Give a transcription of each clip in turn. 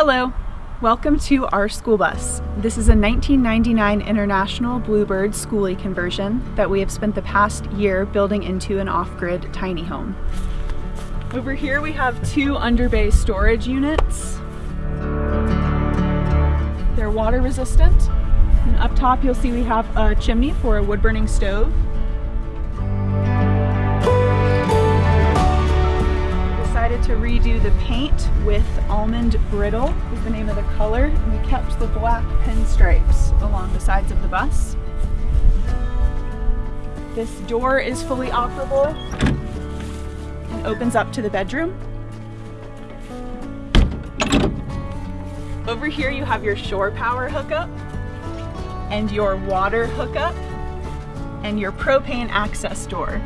Hello, welcome to our school bus. This is a 1999 International Bluebird schoolie conversion that we have spent the past year building into an off-grid tiny home. Over here we have two underbay storage units. They're water resistant. And up top you'll see we have a chimney for a wood burning stove. Decided to redo the paint with almond brittle is the name of the color. And we kept the black pinstripes along the sides of the bus. This door is fully operable and opens up to the bedroom. Over here you have your shore power hookup and your water hookup and your propane access door.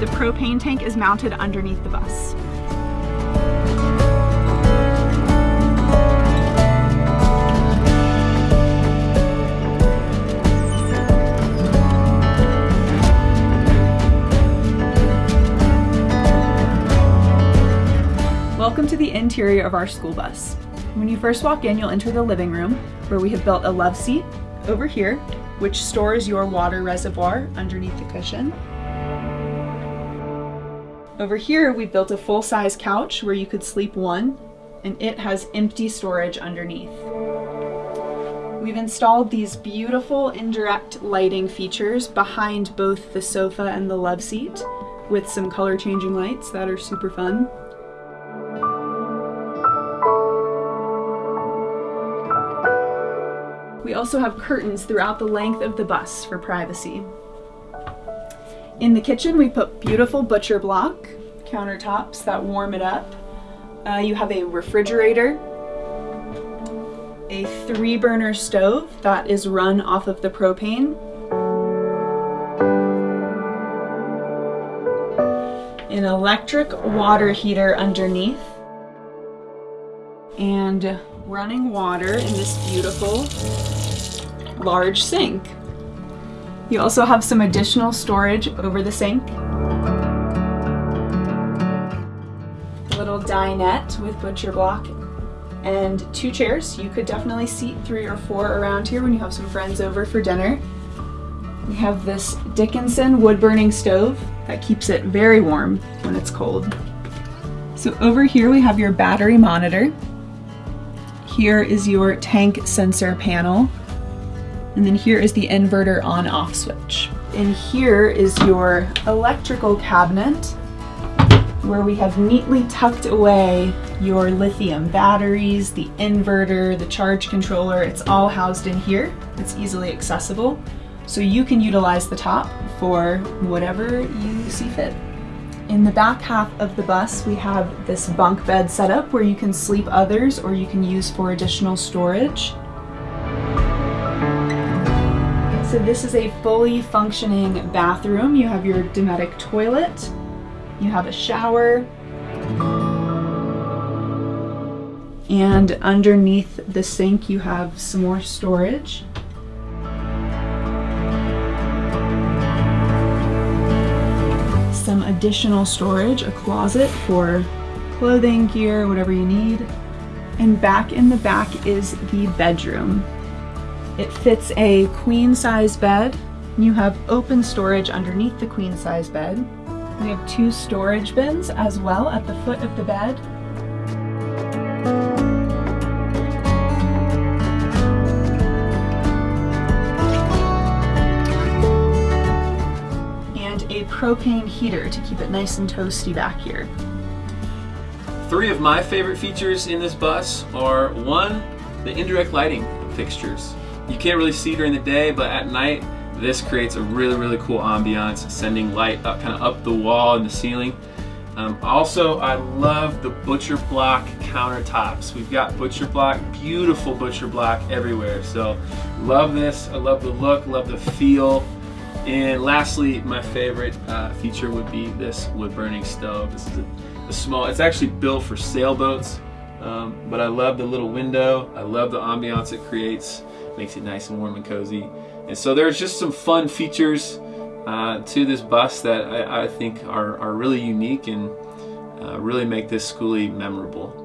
The propane tank is mounted underneath the bus. Welcome to the interior of our school bus. When you first walk in, you'll enter the living room where we have built a love seat over here, which stores your water reservoir underneath the cushion. Over here, we've built a full-size couch where you could sleep one, and it has empty storage underneath. We've installed these beautiful indirect lighting features behind both the sofa and the love seat with some color changing lights that are super fun. We also have curtains throughout the length of the bus for privacy. In the kitchen, we put beautiful butcher block countertops that warm it up. Uh, you have a refrigerator, a three burner stove that is run off of the propane, an electric water heater underneath, and running water in this beautiful large sink. You also have some additional storage over the sink. A little dinette with butcher block and two chairs. You could definitely seat three or four around here when you have some friends over for dinner. We have this Dickinson wood burning stove that keeps it very warm when it's cold. So over here we have your battery monitor here is your tank sensor panel. And then here is the inverter on off switch. And here is your electrical cabinet where we have neatly tucked away your lithium batteries, the inverter, the charge controller. It's all housed in here. It's easily accessible. So you can utilize the top for whatever you see fit. In the back half of the bus, we have this bunk bed setup where you can sleep others or you can use for additional storage. So this is a fully functioning bathroom. You have your Dometic toilet, you have a shower, and underneath the sink you have some more storage. some additional storage, a closet for clothing, gear, whatever you need. And back in the back is the bedroom. It fits a queen size bed. You have open storage underneath the queen size bed. We have two storage bins as well at the foot of the bed. And a propane heater to keep it nice and toasty back here. Three of my favorite features in this bus are one, the indirect lighting fixtures. You can't really see during the day, but at night, this creates a really, really cool ambiance, sending light up kind of up the wall and the ceiling. Um, also, I love the butcher block countertops. We've got butcher block, beautiful butcher block everywhere. So love this, I love the look, love the feel. And lastly, my favorite uh, feature would be this wood burning stove. This is a, a small, it's actually built for sailboats, um, but I love the little window. I love the ambiance it creates. Makes it nice and warm and cozy. And so there's just some fun features uh, to this bus that I, I think are, are really unique and uh, really make this schoolie memorable.